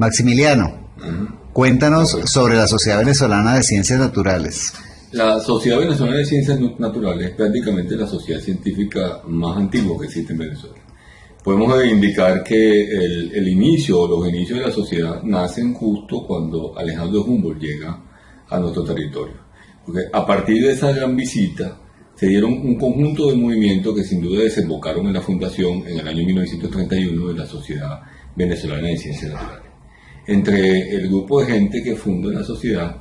Maximiliano, cuéntanos sobre la Sociedad Venezolana de Ciencias Naturales. La Sociedad Venezolana de Ciencias Naturales es prácticamente la sociedad científica más antigua que existe en Venezuela. Podemos indicar que el, inicio o los inicios de la sociedad nacen justo cuando Alejandro Humboldt llega a nuestro territorio. Porque a partir de esa gran visita se dieron un conjunto de movimientos que sin duda desembocaron en la fundación en el año 1931 de la Sociedad Venezolana de Ciencias Naturales. Entre el grupo de gente que funda la sociedad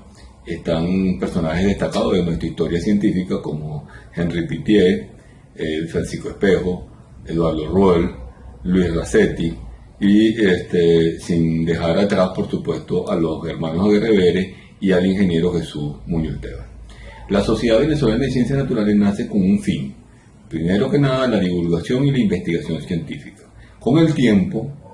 están personajes destacados de nuestra historia científica como Henry Pitié, eh, Francisco Espejo, Eduardo Ruel, Luis Racetti y este, sin dejar atrás, por supuesto, a los hermanos Aguirre y al ingeniero Jesús Muñoz Tebas. La Sociedad Venezolana de Ciencias Naturales nace con un fin. Primero que nada, la divulgación y la investigación científica. Con el tiempo,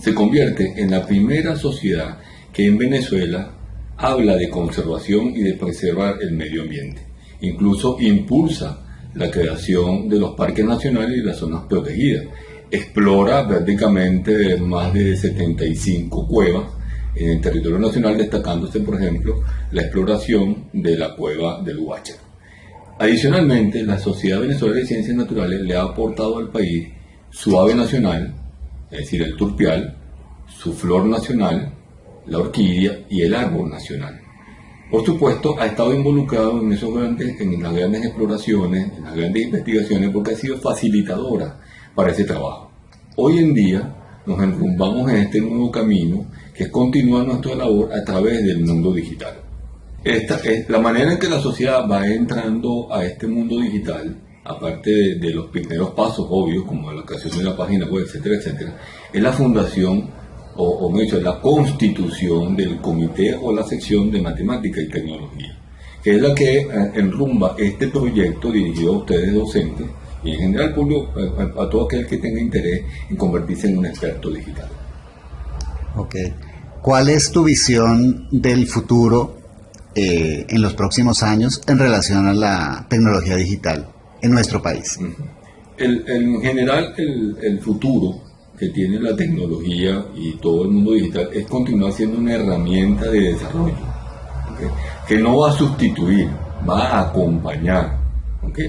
se convierte en la primera sociedad que en Venezuela habla de conservación y de preservar el medio ambiente. Incluso impulsa la creación de los parques nacionales y las zonas protegidas. Explora prácticamente más de 75 cuevas en el territorio nacional, destacándose, por ejemplo, la exploración de la cueva del Huacha. Adicionalmente, la Sociedad Venezolana de Ciencias Naturales le ha aportado al país su ave nacional, es decir, el turpial, su flor nacional, la orquídea y el árbol nacional. Por supuesto, ha estado involucrado en, esos grandes, en las grandes exploraciones, en las grandes investigaciones, porque ha sido facilitadora para ese trabajo. Hoy en día nos enrumbamos en este nuevo camino, que es nuestra labor a través del mundo digital. Esta es la manera en que la sociedad va entrando a este mundo digital, aparte de, los primeros pasos obvios, como la creación de la página web, etcétera, etcétera, es la fundación o, o dicho, la constitución del comité o la sección de matemática y tecnología, que es la que eh, enrumba este proyecto dirigido a ustedes docentes y en general público, a, todo aquel que tenga interés en convertirse en un experto digital. Ok. ¿Cuál es tu visión del futuro eh, en los próximos años en relación a la tecnología digital en nuestro país? en general, el, el futuro que tiene la tecnología y todo el mundo digital es continuar siendo una herramienta de desarrollo, que no va a sustituir, va a acompañar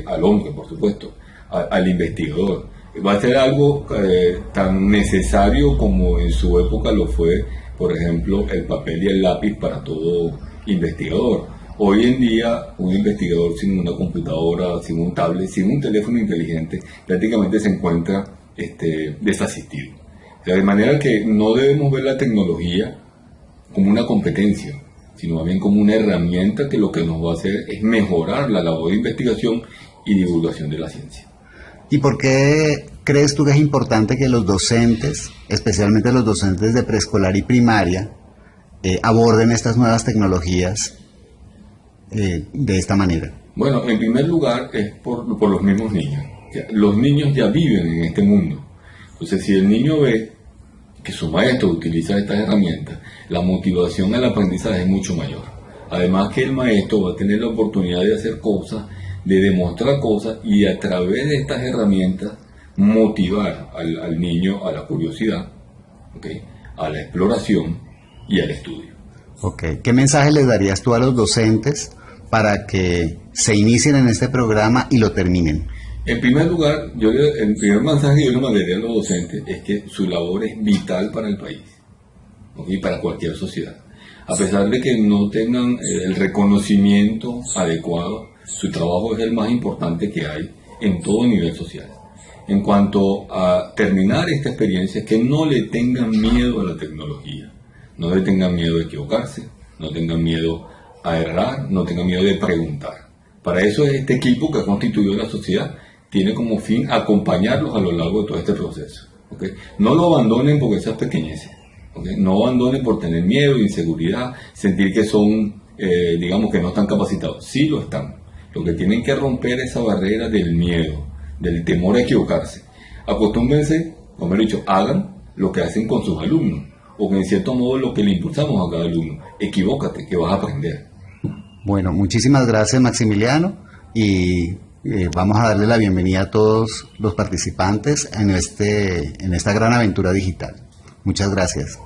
al hombre, por supuesto, al investigador. Va a ser algo eh, tan necesario como en su época lo fue, por ejemplo, el papel y el lápiz para todo investigador. Hoy en día, un investigador sin una computadora, sin un tablet, sin un teléfono inteligente, prácticamente se encuentra este, desasistido. de manera que no debemos ver la tecnología como una competencia, sino más bien como una herramienta que lo que nos va a hacer es mejorar la labor de investigación y divulgación de la ciencia. ¿Y por qué crees tú que es importante que los docentes, especialmente los docentes de preescolar y primaria, eh, aborden estas nuevas tecnologías eh, de esta manera? Bueno, en primer lugar es por, por los mismos niños los niños ya viven en este mundo. Entonces, si el niño ve que su maestro utiliza estas herramientas, la motivación al aprendizaje es mucho mayor. Además que el maestro va a tener la oportunidad de hacer cosas, de demostrar cosas y a través de estas herramientas motivar al, niño a la curiosidad, a la exploración y al estudio. ¿Qué mensaje les darías tú a los docentes para que se inicien en este programa y lo terminen? En primer lugar, yo el primer mensaje que yo le mandaría a los docentes es que su labor es vital para el país y para cualquier sociedad. A pesar de que no tengan eh, el reconocimiento adecuado, su trabajo es el más importante que hay en todo nivel social. En cuanto a terminar esta experiencia, que no le tengan miedo a la tecnología, no le tengan miedo a equivocarse, no tengan miedo a no tengan miedo de preguntar. Para eso es este equipo que ha constituido la sociedad tiene como fin acompañarlos a lo largo de todo este proceso. No lo abandonen porque esas pequeñeces. No abandonen por tener miedo, inseguridad, sentir que son, eh, digamos, que no están capacitados. Sí lo están. Lo que tienen que romper esa barrera del miedo, del temor a equivocarse. Acostúmbrense, como he dicho, hagan lo que hacen con sus alumnos, o que en cierto modo lo que le impulsamos a cada alumno. Equivócate, que vas a aprender. Bueno, muchísimas gracias Maximiliano y eh, vamos a darle la bienvenida a todos los participantes en, este, en esta gran aventura digital. Muchas gracias.